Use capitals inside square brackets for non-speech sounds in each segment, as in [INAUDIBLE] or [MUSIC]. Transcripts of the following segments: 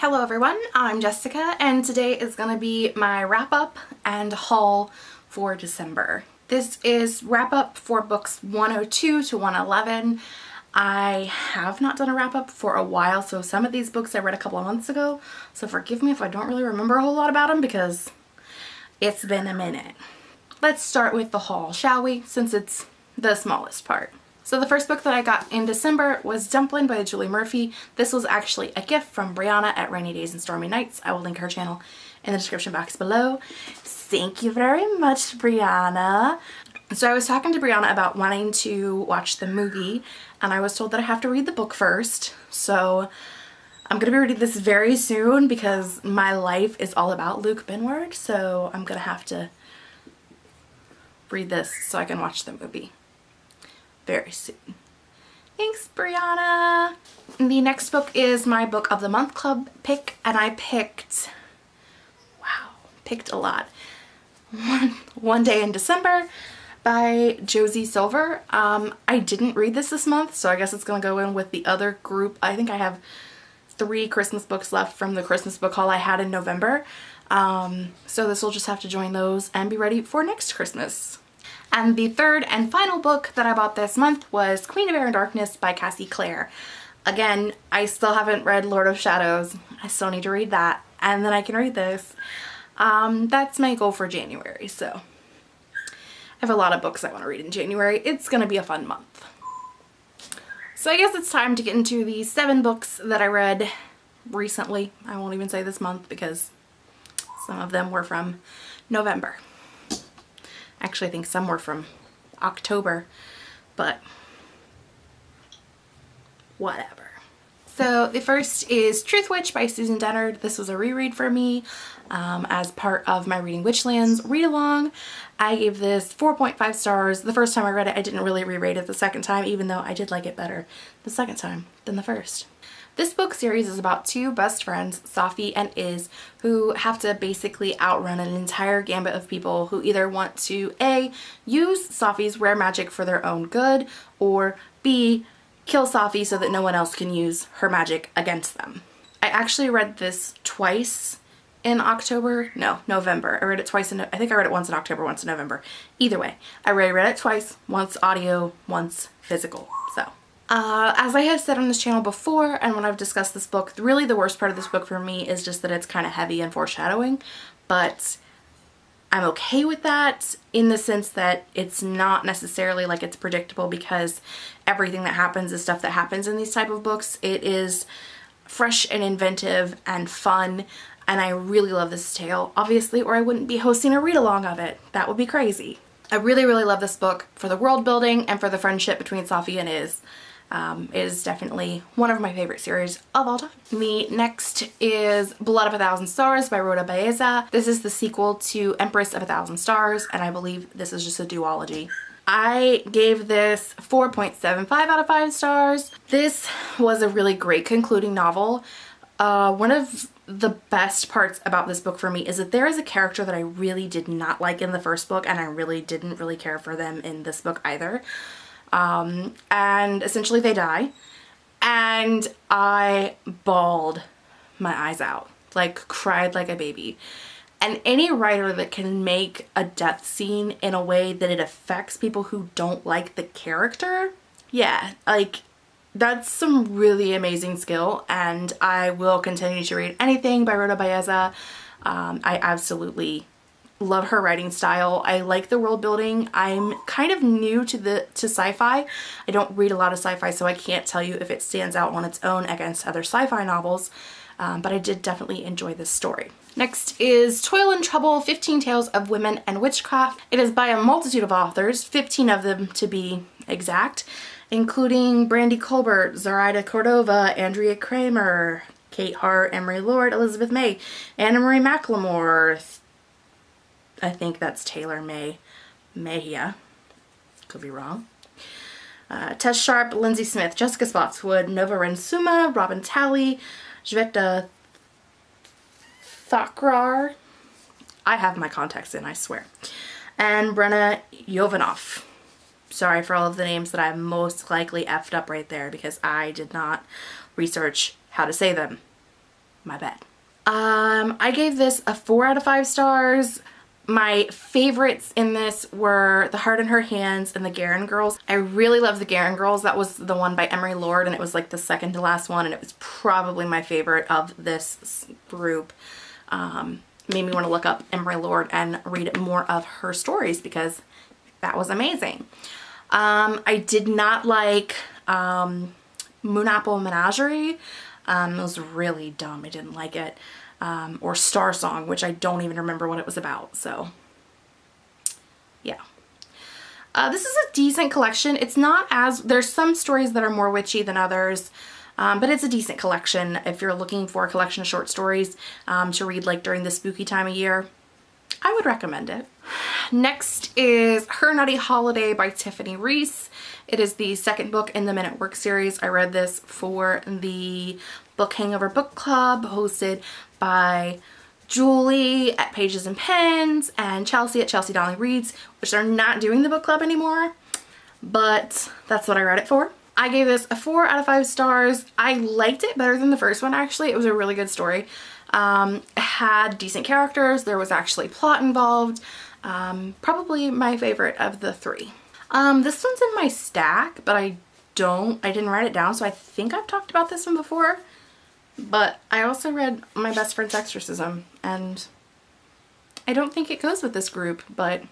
Hello everyone, I'm Jessica and today is going to be my wrap up and haul for December. This is wrap up for books 102 to 111. I have not done a wrap up for a while so some of these books I read a couple of months ago so forgive me if I don't really remember a whole lot about them because it's been a minute. Let's start with the haul shall we since it's the smallest part. So the first book that I got in December was Dumpling by Julie Murphy. This was actually a gift from Brianna at Rainy Days and Stormy Nights. I will link her channel in the description box below. Thank you very much, Brianna. So I was talking to Brianna about wanting to watch the movie and I was told that I have to read the book first. So I'm going to be reading this very soon because my life is all about Luke Benward. So I'm going to have to read this so I can watch the movie very soon. Thanks, Brianna. The next book is my book of the month club pick and I picked, wow, picked a lot. One, One Day in December by Josie Silver. Um, I didn't read this this month, so I guess it's going to go in with the other group. I think I have three Christmas books left from the Christmas book haul I had in November. Um, so this will just have to join those and be ready for next Christmas. And the third and final book that I bought this month was Queen of Air and Darkness by Cassie Clare. Again, I still haven't read Lord of Shadows. I still need to read that and then I can read this. Um, that's my goal for January, so I have a lot of books I want to read in January. It's going to be a fun month. So I guess it's time to get into the seven books that I read recently. I won't even say this month because some of them were from November. Actually, I think some were from October, but whatever. So the first is Truthwitch by Susan Dennard. This was a reread for me um, as part of my Reading Witchlands read along. I gave this 4.5 stars. The first time I read it, I didn't really reread it the second time, even though I did like it better the second time than the first. This book series is about two best friends, Safi and Iz, who have to basically outrun an entire gambit of people who either want to A, use Safi's rare magic for their own good, or B, kill Safi so that no one else can use her magic against them. I actually read this twice in October. No, November. I read it twice in, I think I read it once in October, once in November. Either way, I read it twice, once audio, once physical. So uh, as I have said on this channel before and when I've discussed this book, really the worst part of this book for me is just that it's kind of heavy and foreshadowing, but I'm okay with that in the sense that it's not necessarily like it's predictable because everything that happens is stuff that happens in these type of books. It is fresh and inventive and fun and I really love this tale, obviously, or I wouldn't be hosting a read-along of it. That would be crazy. I really, really love this book for the world building and for the friendship between Safi and Iz um, is definitely one of my favorite series of all time. The next is Blood of a Thousand Stars by Rhoda Belleza. This is the sequel to Empress of a Thousand Stars and I believe this is just a duology. I gave this 4.75 out of 5 stars. This was a really great concluding novel. Uh, one of the best parts about this book for me is that there is a character that I really did not like in the first book and I really didn't really care for them in this book either um, and essentially they die. And I bawled my eyes out like cried like a baby. And any writer that can make a death scene in a way that it affects people who don't like the character yeah like that's some really amazing skill. And I will continue to read anything by Rhoda Belleza. Um, I absolutely love her writing style. I like the world building. I'm kind of new to the to sci-fi. I don't read a lot of sci-fi so I can't tell you if it stands out on its own against other sci-fi novels um, but I did definitely enjoy this story. Next is Toil and Trouble, 15 Tales of Women and Witchcraft. It is by a multitude of authors, 15 of them to be exact, including Brandy Colbert, Zoraida Cordova, Andrea Cremer, Kate Hart, Emery Lord, Elizabeth May, Anna Marie McLemore, I think that's Tehlor May Mejia. Could be wrong. Uh, Tess Sharpe, Lindsay Smith, Jessica Spotswood, Nova Ren Suma, Robin Talley, Shveta Thakrar. I have my contacts in, I swear. And Brenna Yovanoff. Sorry for all of the names that I most likely effed up right there because I did not research how to say them. my bad. Um, I gave this a 4 out of 5 stars. My favorites in this were The Heart in Her Hands and The Gherin Girls. I really love The Gherin Girls. That was the one by Emery Lord and it was like the second to last one and it was probably my favorite of this group. Um, made me want to look up Emery Lord and read more of her stories because that was amazing. Um, I did not like um, Moon Apple Menagerie. Um, it was really dumb. I didn't like it. Um, or Star Song, which I don't even remember what it was about. So, yeah. Uh, this is a decent collection. It's not as, there's some stories that are more witchy than others. Um, but it's a decent collection if you're looking for a collection of short stories um, to read like during the spooky time of year. I would recommend it. Next is Her Naughty Holiday by Tiffany Reisz. It is the second book in the Men at Work series. I read this for the Book Hangover Book Club hosted by Julie at Pages and Pens and Chelsea at Chelsea Donnelly Reads, which they're not doing the book club anymore, but that's what I read it for. I gave this a four out of five stars. I liked it better than the first one actually. It was a really good story. Um, had decent characters. There was actually plot involved. Um, probably my favorite of the three. Um, this one's in my stack, but I don't, I didn't write it down, so I think I've talked about this one before. But I also read My Best Friend's Exorcism, and I don't think it goes with this group, but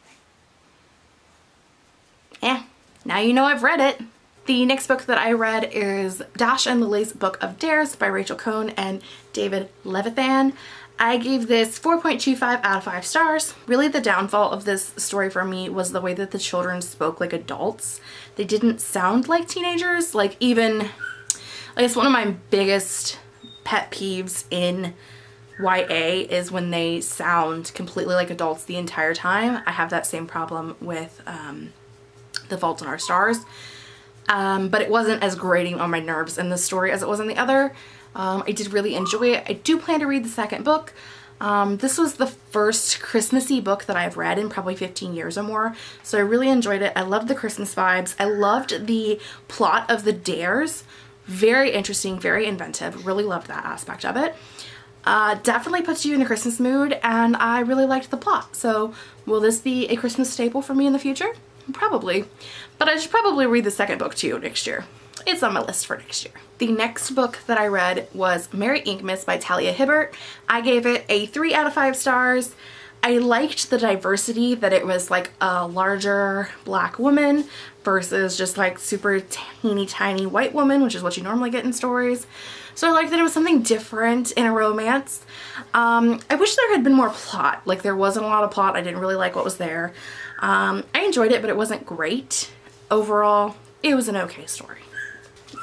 yeah, now you know I've read it. The next book that I read is Dash and Lily's Book of Dares by Rachel Cohn and David Levithan. I gave this 4.25 out of 5 stars. Really the downfall of this story for me was the way that the children spoke like adults. They didn't sound like teenagers. Like even, I guess one of my biggest pet peeves in YA is when they sound completely like adults the entire time. I have that same problem with um, The Fault in Our Stars um, but it wasn't as grating on my nerves in this story as it was in the other. Um, I did really enjoy it. I do plan to read the second book. Um, this was the first Christmassy book that I've read in probably 15 years or more, so I really enjoyed it. I loved the Christmas vibes. I loved the plot of the dares. Very interesting, very inventive. Really loved that aspect of it. Uh, definitely puts you in the Christmas mood, and I really liked the plot. So will this be a Christmas staple for me in the future? Probably. But I should probably read the second book too next year. It's on my list for next year. The next book that I read was Merry Inkmas by Talia Hibbert. I gave it a 3 out of 5 stars. I liked the diversity that it was like a larger black woman versus just like super teeny tiny white woman, which is what you normally get in stories. So I liked that it was something different in a romance. Um, I wish there had been more plot. Like there wasn't a lot of plot. I didn't really like what was there. Um, I enjoyed it, but it wasn't great. Overall, it was an okay story.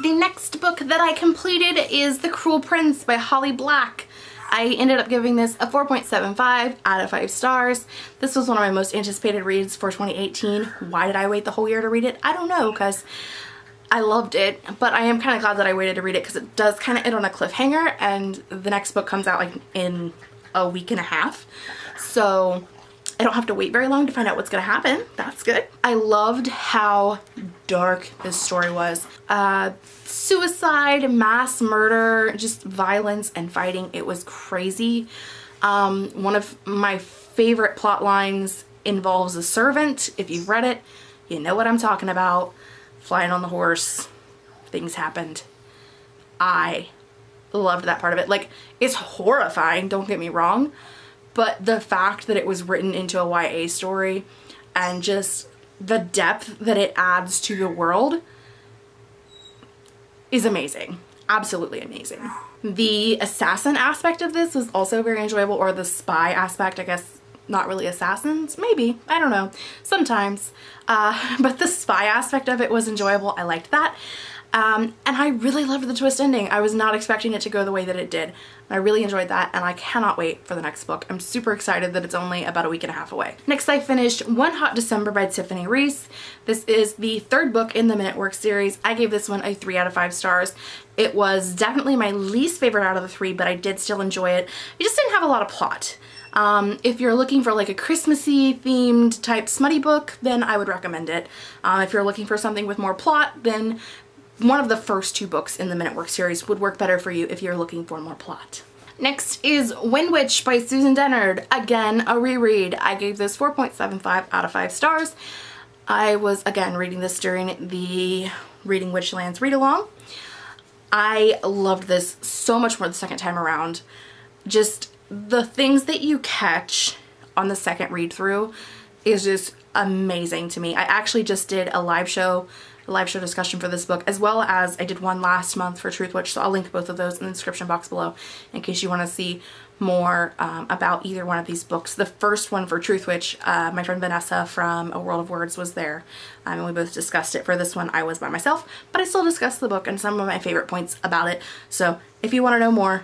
The next book that I completed is The Cruel Prince by Holly Black. I ended up giving this a 4.75 out of 5 stars. This was one of my most anticipated reads for 2018. Why did I wait the whole year to read it? I don't know because I loved it, but I am kind of glad that I waited to read it because it does kind of end on a cliffhanger and the next book comes out like in a week and a half. So I don't have to wait very long to find out what's to happen. That's good. I loved how dark this story was. Uh, suicide, mass murder, just violence and fighting. It was crazy. Um, one of my favorite plot lines involves a servant. If you've read it, you know what I'm talking about. Flying on the horse. Things happened. I loved that part of it. Like, it's horrifying, don't get me wrong but the fact that it was written into a YA story and just the depth that it adds to the world is amazing. Absolutely amazing. The assassin aspect of this was also very enjoyable, or the spy aspect, I guess not really assassins, maybe, I don't know, sometimes. Uh, [LAUGHS] but the spy aspect of it was enjoyable, I liked that. Um, and I really loved the twist ending. I was not expecting it to go the way that it did. I really enjoyed that and I cannot wait for the next book. I'm super excited that it's only about a week and a half away. Next I finished One Hot December by Tiffany Reisz. This is the third book in the Men at Work series. I gave this one a 3 out of 5 stars. It was definitely my least favorite out of the three but I did still enjoy it. It just didn't have a lot of plot. Um, if you're looking for like a Christmassy themed type smutty book, then I would recommend it. Uh, if you're looking for something with more plot, then one of the first two books in the Men at Work series would work better for you if you're looking for more plot. Next is Windwitch by Susan Dennard. Again, a reread. I gave this 4.75 out of 5 stars. I was, again, reading this during the Reading Witchlands read-along. I loved this so much more the second time around. Just the things that you catch on the second read through is just amazing to me. I actually just did a live show live show discussion for this book as well as I did one last month for Truthwitch so I'll link both of those in the description box below in case you want to see more um, about either one of these books. The first one for Truthwitch, uh, my friend Vanessa from A World of Words was there um, and we both discussed it. For this one I was by myself but I still discussed the book and some of my favorite points about it so if you want to know more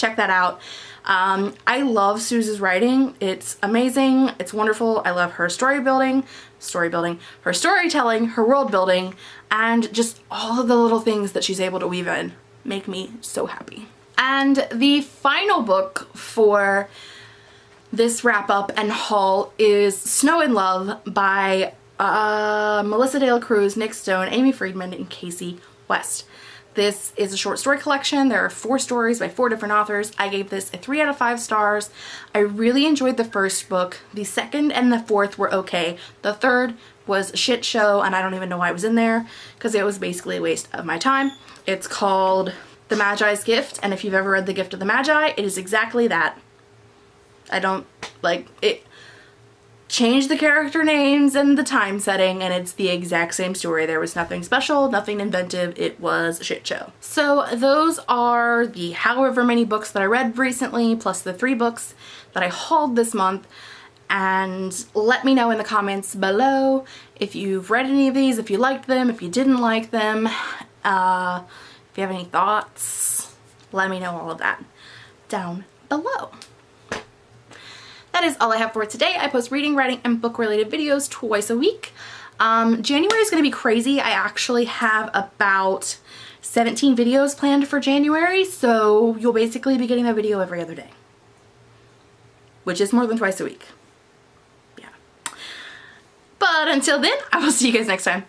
check that out. Um, I love Sooz's writing. It's amazing. It's wonderful. I love her story building, story building, her storytelling, her world building, and just all of the little things that she's able to weave in make me so happy. And the final book for this wrap up and haul is Snow in Love by uh, Melissa De La Cruz, Nic Stone, Aimee Friedman, and Kasie West. This is a short story collection. There are four stories by four different authors. I gave this a three out of five stars. I really enjoyed the first book. The second and the fourth were okay. The third was a shit show and I don't even know why it was in there because it was basically a waste of my time. It's called The Magi's Gift and if you've ever read The Gift of the Magi, it is exactly that. I don't, like, it, change the character names and the time setting and it's the exact same story. There was nothing special, nothing inventive, it was a shit show. So those are the however many books that I read recently plus the three books that I hauled this month and let me know in the comments below if you've read any of these, if you liked them, if you didn't like them, uh, if you have any thoughts, let me know all of that down below that is all I have for today. I post reading, writing, and book related videos twice a week. Um, January is going to be crazy. I actually have about 17 videos planned for January, so you'll basically be getting a video every other day, which is more than twice a week. Yeah. But until then, I will see you guys next time.